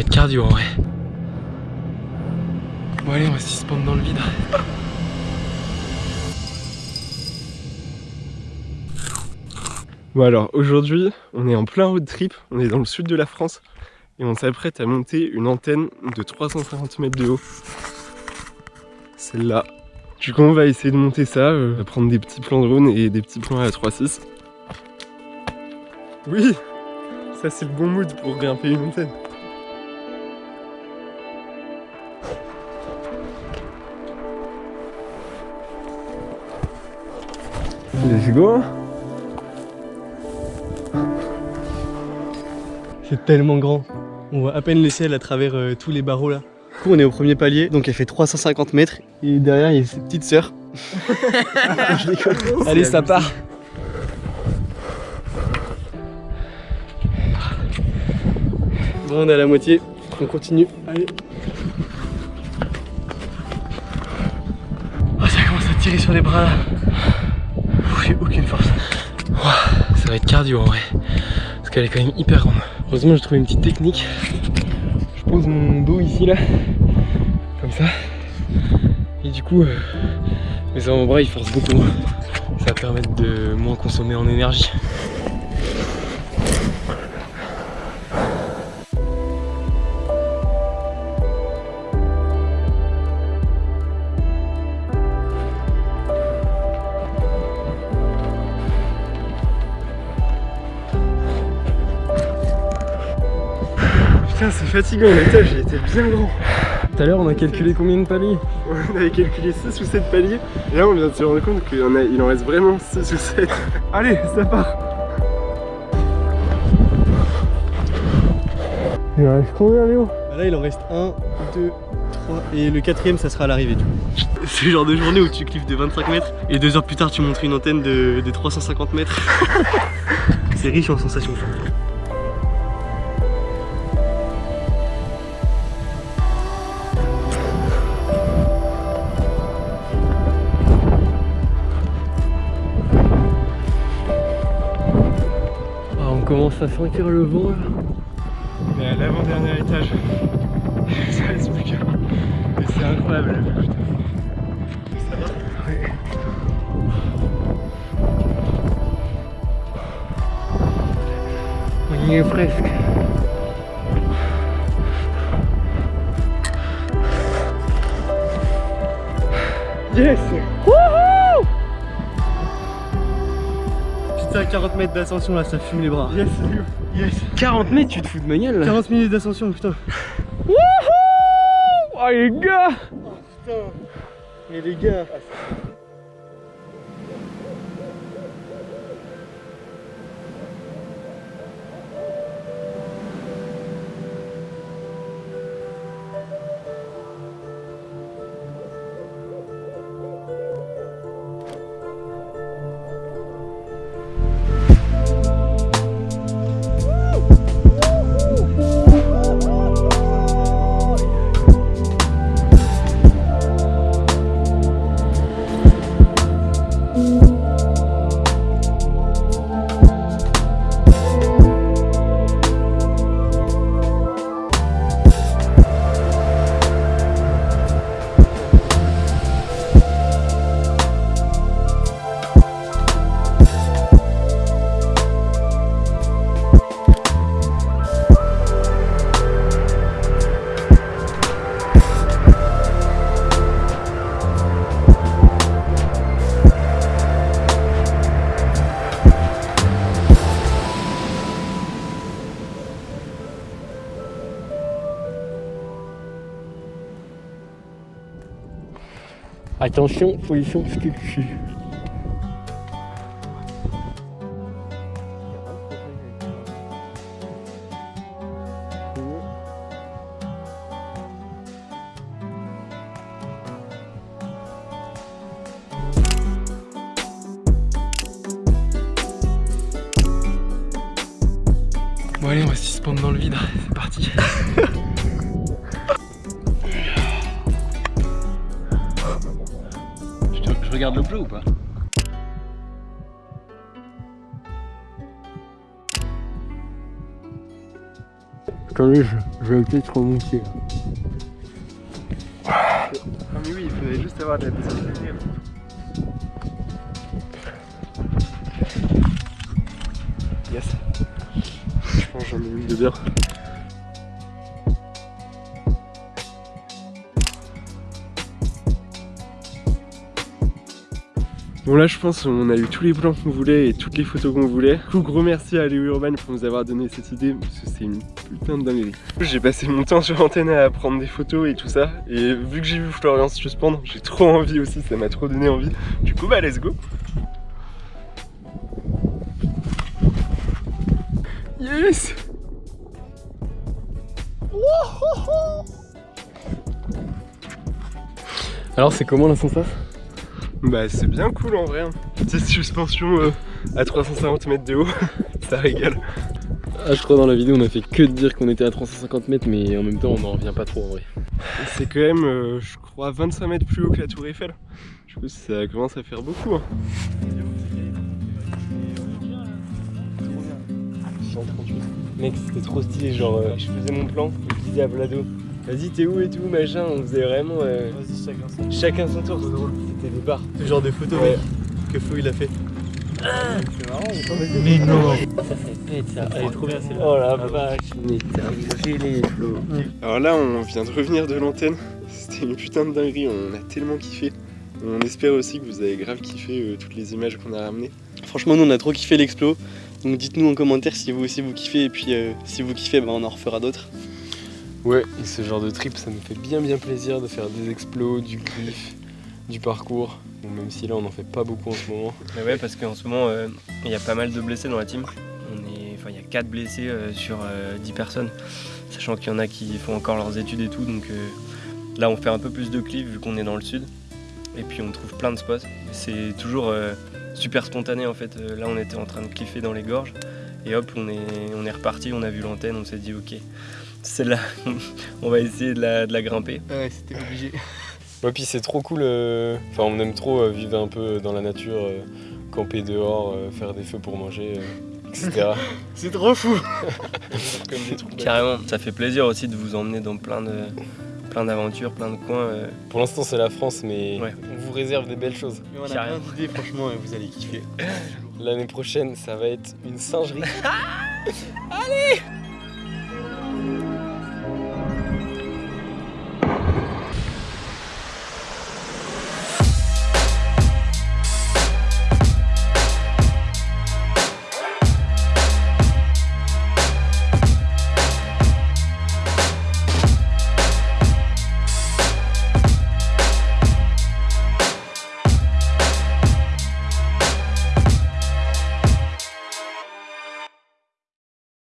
va être cardio en vrai. Bon allez, on va se suspendre dans le vide. Bon alors aujourd'hui on est en plein road trip, on est dans le sud de la France et on s'apprête à monter une antenne de 350 mètres de haut. Celle-là. Du coup on va essayer de monter ça, euh, on va prendre des petits plans drone et des petits plans à la 3.6. Oui Ça c'est le bon mood pour grimper une antenne. Let's go C'est tellement grand. On voit à peine le ciel à travers euh, tous les barreaux là. Du coup, on est au premier palier, donc elle fait 350 mètres. Et derrière, il y a ses petites sœurs. Je déconne. Allez, ça part. Bon, on est à la moitié. On continue. Allez. Oh, ça commence à tirer sur les bras là. Ça va être cardio en vrai. Parce qu'elle est quand même hyper grande. Heureusement, j'ai trouvé une petite technique. Je pose mon dos ici, là, comme ça. Et du coup, euh, mes avant-bras ils forcent beaucoup moins. Ça va permettre de moins consommer en énergie. Putain, c'est fatigant, l'étage, il était bien grand. Tout à l'heure on a calculé combien de paliers On avait calculé 6 ou 7 paliers. Et là, on vient de se rendre compte qu'il en, a- il en reste vraiment 6 ou 7. Allez, ça part. Il en reste combien, Léo? Bah Là, il en reste 1, 2, 3. Et le quatrième, ça sera à l'arrivée, du coup. C'est le genre de journée où tu cliffes de 25 mètres et deux heures plus tard, tu montres une antenne de, de 350 mètres. C'est riche en sensations. Commence à sentir le vent là. On est à l'avant-dernier étage. Ça reste plus qu'un. Et C'est incroyable. putain. Ça va Ouais. On y est presque. Yes Wouhou Putain, 40 mètres d'ascension là, ça fume les bras. Yes, Léo. Yes 40 mètres, tu te fous de ma gueule là 40 minutes d'ascension, putain. Oh les gars Putain. Mais les gars. Attention, position sculpture. Bon allez, on va se suspendre dans le vide, c'est parti. Je, je regarde le bleu ou pas Attendez, je, vais peut-être remonter. Ah mais oui, il faudrait juste avoir de la petite. Yes. Je pense que j'en ai une de bien. Bon là je pense qu'on a eu tous les plans qu'on voulait et toutes les photos qu'on voulait. Du coup gros merci à Léo Urban pour nous avoir donné cette idée parce que c'est une putain de dinguerie. J'ai passé mon temps sur l'antenne à prendre des photos et tout ça et vu que j'ai vu Florian suspendre, j'ai trop envie aussi, ça m'a trop donné envie. Du coup bah let's go Yes Alors c'est comment la sensation? Bah c'est bien cool en vrai. Hein. Petite suspension euh, à 350 mètres de haut, ça régale. Ah je crois dans la vidéo on a fait que de dire qu'on était à 350 mètres mais en même temps on n'en revient pas trop en vrai. C'est quand même euh, je crois 25 mètres plus haut que la tour Eiffel. Du coup ça commence à faire beaucoup. Hein. 138. Mec c'était trop stylé genre euh, je faisais mon plan, je disais à Vlado Vas-y, t'es où et tout, machin. On faisait vraiment. Euh... Vas-y, chacun son Chacun son tour. C'était des bars. Ce genre de photo, ouais. que Flo il a fait. Ah c'est marrant, mais non Ça, ça pète ça. Elle est trop bien celle-là. Oh la vache. Mais t'as les Flo. Alors là, on vient de revenir de l'antenne. C'était une putain de dinguerie. On a tellement kiffé. On espère aussi que vous avez grave kiffé euh, toutes les images qu'on a ramenées. Franchement, nous on a trop kiffé l'explo. Donc dites-nous en commentaire si vous aussi vous kiffez. Et puis euh, si vous kiffez, bah, on en refera d'autres. Ouais, et ce genre de trip, ça nous fait bien bien plaisir de faire des explos, du griffe, du parcours. Même si là, on n'en fait pas beaucoup en ce moment. Mais ouais, parce qu'en ce moment, euh, il y a pas mal de blessés dans la team. Enfin, il y a 4 blessés euh, sur 10 euh, personnes, sachant qu'il y en a qui font encore leurs études et tout. Donc là, on fait un peu plus de clips vu qu'on est dans le sud. Et puis, on trouve plein de spots. C'est toujours super spontané en fait. Là, on était en train de cliffer dans les gorges. Et hop, on est, on est reparti, on a vu l'antenne, on s'est dit ok, celle-là, on va essayer de la, grimper. Ouais, c'était obligé. Ouais, puis c'est trop cool, euh, enfin on aime trop euh, vivre un peu dans la nature, euh, camper dehors, faire des feux pour manger, etc. c'est trop fou Carrément, ça fait plaisir aussi de vous emmener dans plein de plein d'aventures, plein de coins. Pour l'instant c'est la France mais on vous réserve des belles choses. Mais on a plein d'idées franchement vous allez kiffer. L'année prochaine ça va être une singerie. Allez